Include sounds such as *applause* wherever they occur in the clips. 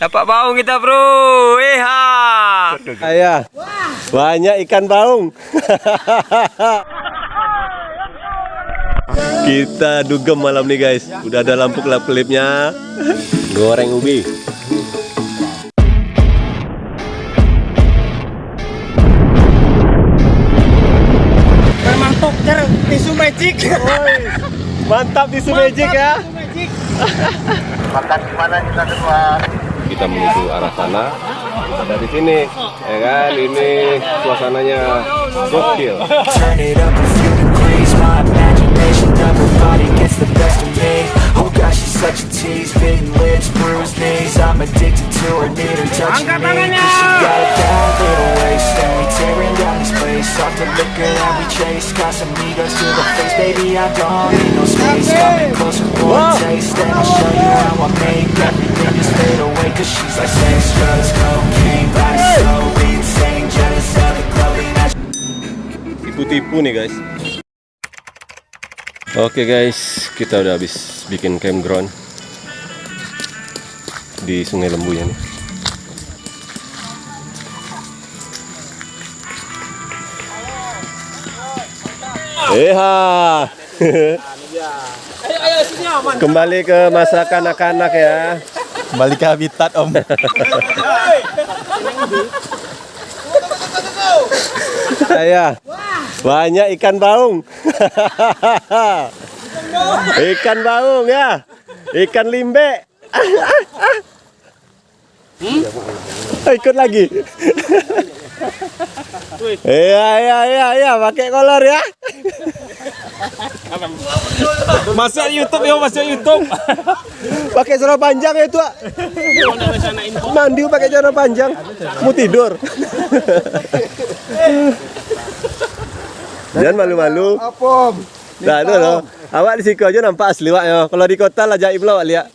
Dapat baung kita bro. Eha. Ayah. Banyak ikan baung. *laughs* Kita dugem malam nih guys. Udah ada lampu kelap kelipnya. Goreng ubi. Mantap cer tisu magic. *laughs* Mantap di Magic ya. *laughs* Makan di mana kita semua? Kita menuju arah sana. Dari sini, ya kan? Ini suasananya gokil. Turn it Off the liquor that we chase Got some egos to the face. Baby, I don't need no space. Coming closer for a taste. And I'll show you how I make Everything just fade away Cause she's like sex, drugs, cocaine Body. So insane Jealous of the clothing that tipu-tipu nih guys. Oke guys. Kita udah habis bikin campground di Sungai Lembu ya nih Eha Kembali ke masa kanak-kanak ya Kembali ke habitat om. Saya banyak ikan baung. ikan baung ya. Ikan limbe. Ikut lagi. Iya iya iya iya pakai kolor ya. Masuk YouTube yo, masuk YouTube. Pakai celana panjang ya itu. ah. Mandi pakai celana panjang. Mau tidur. Jangan malu-malu. Apa? Nah, itu loh. Awak di situ aja nampak asli wak ya. Kalau di kota lah jaib lah wak lihat.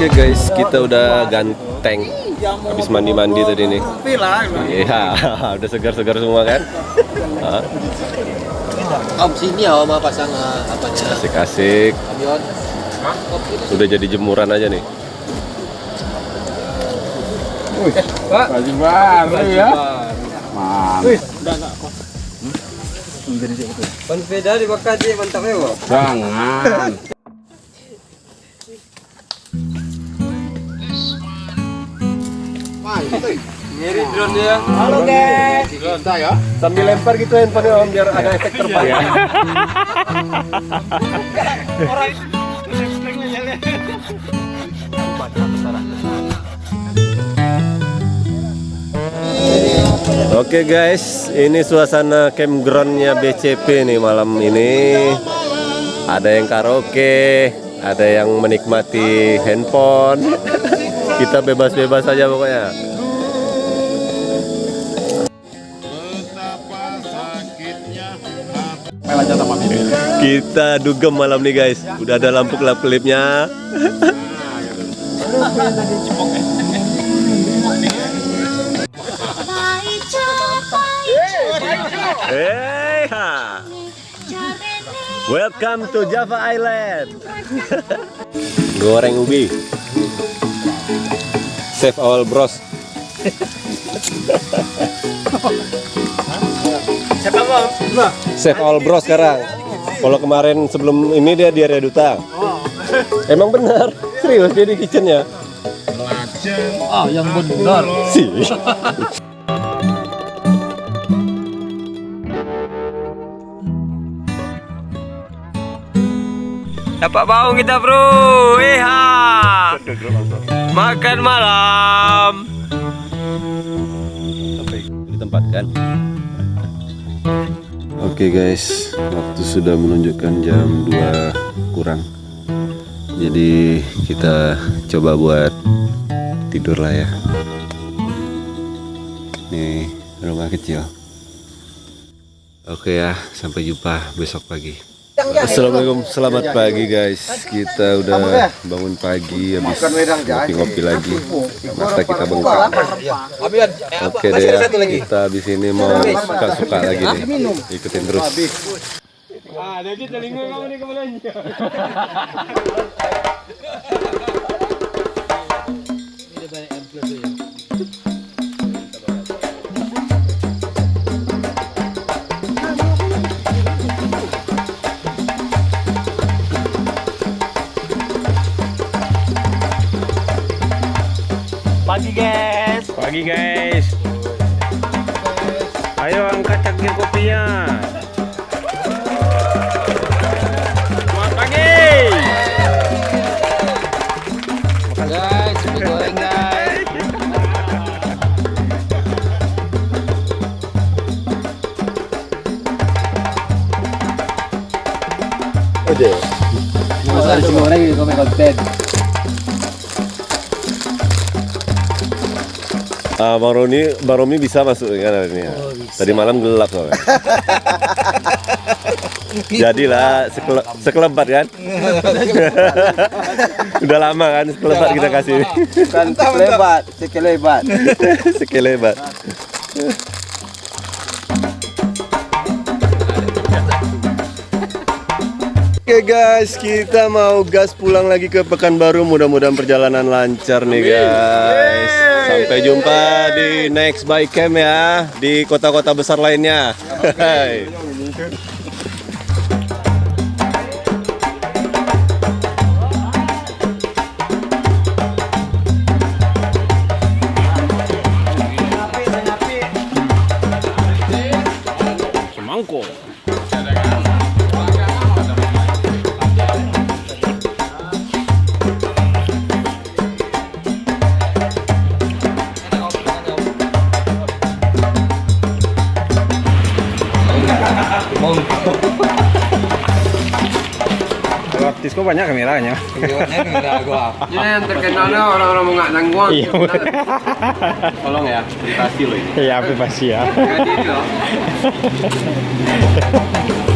Oke guys, kita udah ganteng. Habis mandi-mandi tadi nih. Iya, *laughs* udah segar-segar semua kan? Om sini ya om pasang uh, apanya Asik-asik. Udah jadi jemuran aja nih. Baju baru ya. Ban sepeda dibakar aja mantap ya, Bang. Jangan. Ngiri drone ya. Halo guys. Kita ya. Sambil lempar gitu handphone om biar ada efek terbang. Oke guys, ini suasana campgroundnya BCP nih malam ini. Ada yang karaoke, ada yang menikmati handphone. Kita bebas-bebas saja pokoknya. Kita dugem malam nih guys. Udah ada lampu kelap kelipnya. Hey, ha. Welcome to Java Island. Goreng ubi. Save all bros. Save all bros sekarang. Kalau kemarin sebelum ini dia di area duta. Emang benar, serius dia di kitchennya. Ah, yang benar. Sih. Dapat bau kita bro. Iha. Makan malam. ditempatkan. Oke guys, waktu sudah menunjukkan jam 2 kurang. Jadi kita coba buat tidur lah ya. Nih rumah kecil. Oke ya, sampai jumpa besok pagi. Assalamualaikum, selamat pagi guys. Kita udah bangun pagi, habis ngopi-ngopi lagi. Mata kita bengkak. Oke deh ya, kita habis ini mau suka-suka lagi nih. Ikutin terus. *laughs* Pagi guys. Pagi guys. Ayo angkat cangkir kopinya. Selamat pagi. Guys, mie goreng guys. Masa nasi goreng ini komen konten. Ah, Bang Roni, Bang Romi bisa masuk kan hari ini ya? Tadi malam gelap soalnya. *laughs* Jadilah sekele, sekelebat kan? *laughs* Udah lama kan sekelebat kita kasih. Bukan sekelebat, sekelebat. *laughs* sekelebat. Oke guys, kita mau gas pulang lagi ke Pekanbaru. Mudah-mudahan perjalanan lancar nih guys. Sampai jumpa di next bike camp ya di kota-kota besar lainnya. Kok banyak kameranya. Ini yang terkenalnya orang-orang mau nggak nangguang. Iya. Tolong ya, privasi loh ini. Iya, pasti ya. Jadi loh. *laughs*